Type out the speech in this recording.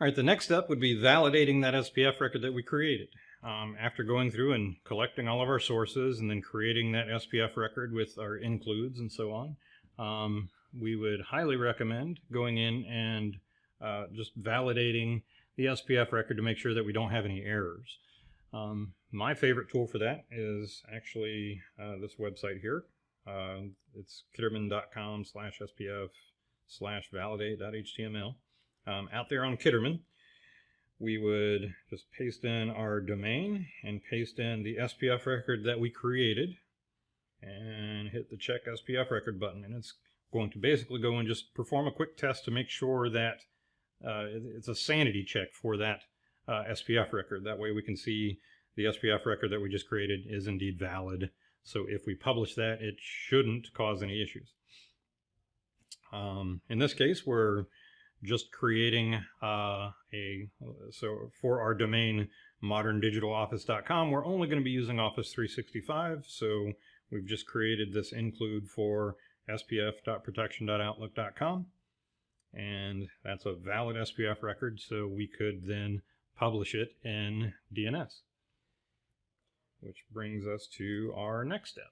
All right, the next step would be validating that SPF record that we created. Um, after going through and collecting all of our sources and then creating that SPF record with our includes and so on, um, we would highly recommend going in and uh, just validating the SPF record to make sure that we don't have any errors. Um, my favorite tool for that is actually uh, this website here. Uh, it's kitterman.com slash SPF slash validate.html. Um, out there on Kitterman, we would just paste in our domain and paste in the SPF record that we created and hit the check SPF record button. And it's going to basically go and just perform a quick test to make sure that uh, it's a sanity check for that uh, SPF record. That way we can see the SPF record that we just created is indeed valid. So if we publish that, it shouldn't cause any issues. Um, in this case, we're just creating uh, a, so for our domain moderndigitaloffice.com, we're only going to be using Office 365. So we've just created this include for spf.protection.outlook.com. And that's a valid SPF record, so we could then publish it in DNS. Which brings us to our next step.